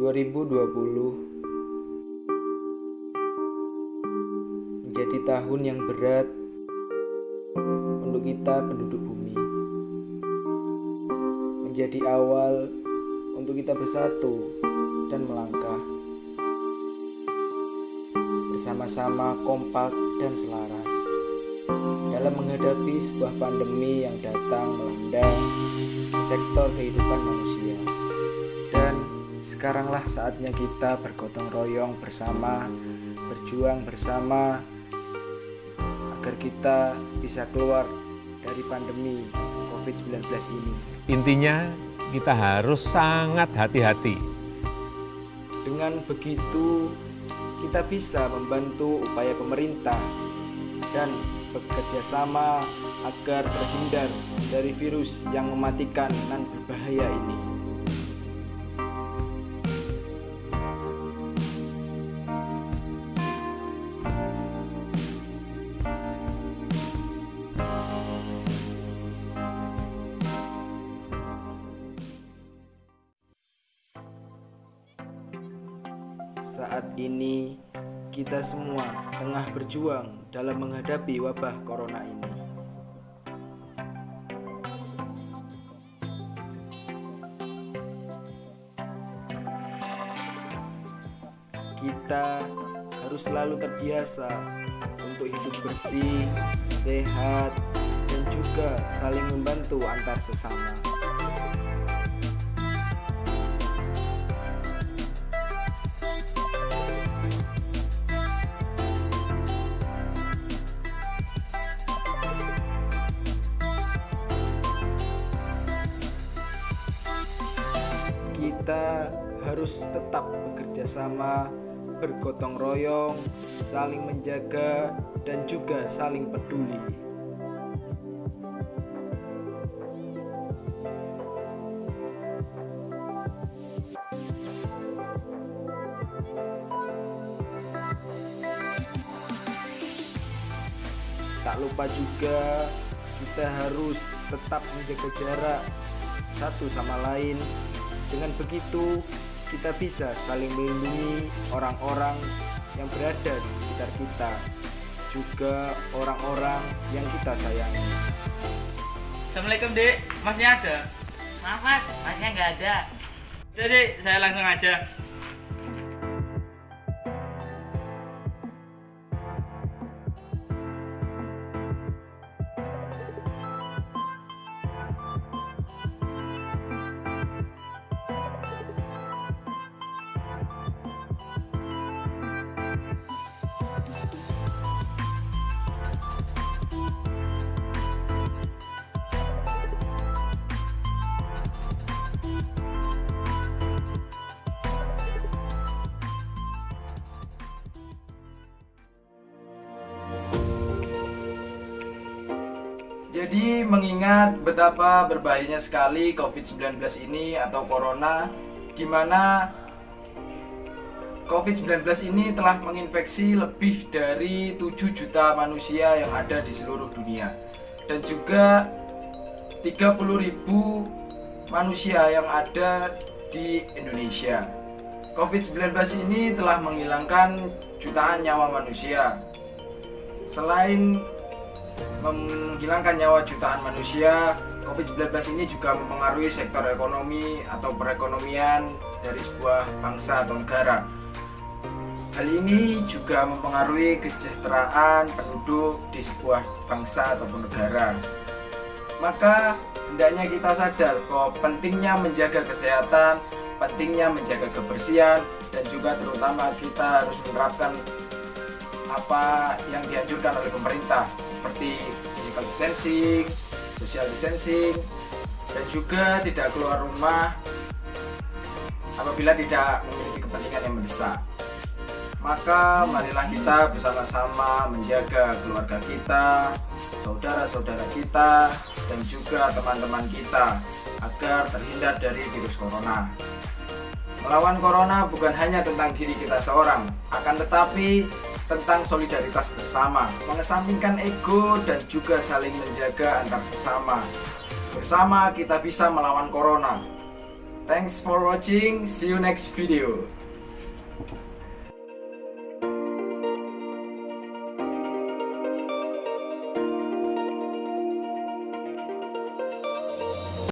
2020 menjadi tahun yang berat untuk kita penduduk bumi. Menjadi awal untuk kita bersatu dan melangkah bersama-sama kompak dan selaras dalam menghadapi sebuah pandemi yang datang melanda sektor kehidupan manusia. Sekaranglah saatnya kita bergotong royong bersama, berjuang bersama agar kita bisa keluar dari pandemi COVID-19 ini. Intinya kita harus sangat hati-hati. Dengan begitu, kita bisa membantu upaya pemerintah dan bekerja sama agar terhindar dari virus yang mematikan dan berbahaya ini. Saat ini, kita semua tengah berjuang dalam menghadapi wabah corona ini. Kita harus selalu terbiasa untuk hidup bersih, sehat, dan juga saling membantu antar sesama. Kita harus tetap bekerja sama, bergotong royong, saling menjaga, dan juga saling peduli. Tak lupa juga kita harus tetap menjaga jarak satu sama lain dengan begitu, kita bisa saling melindungi orang-orang yang berada di sekitar kita, juga orang-orang yang kita sayangi. Assalamualaikum dek, masnya ada? Maaf mas, masnya nggak ada. Dek, saya langsung aja. Jadi mengingat betapa berbahayanya sekali COVID-19 ini atau Corona di mana COVID-19 ini telah menginfeksi lebih dari 7 juta manusia yang ada di seluruh dunia dan juga 30 ribu manusia yang ada di Indonesia. COVID-19 ini telah menghilangkan jutaan nyawa manusia. Selain menghilangkan nyawa jutaan manusia, COVID-19 ini juga mempengaruhi sektor ekonomi atau perekonomian dari sebuah bangsa atau negara. Hal ini juga mempengaruhi kesejahteraan penduduk di sebuah bangsa ataupun negara. Maka hendaknya kita sadar bahwa pentingnya menjaga kesehatan, pentingnya menjaga kebersihan, dan juga terutama kita harus menerapkan apa yang dianjurkan oleh pemerintah seperti physical distancing, social distancing, dan juga tidak keluar rumah apabila tidak memiliki kepentingan yang mendesak. Maka marilah kita bersama-sama menjaga keluarga kita, saudara-saudara kita, dan juga teman-teman kita agar terhindar dari virus corona. Melawan corona bukan hanya tentang diri kita seorang, akan tetapi tentang solidaritas bersama, mengesampingkan ego dan juga saling menjaga antar sesama. Bersama kita bisa melawan corona. Thanks for watching. See you next video.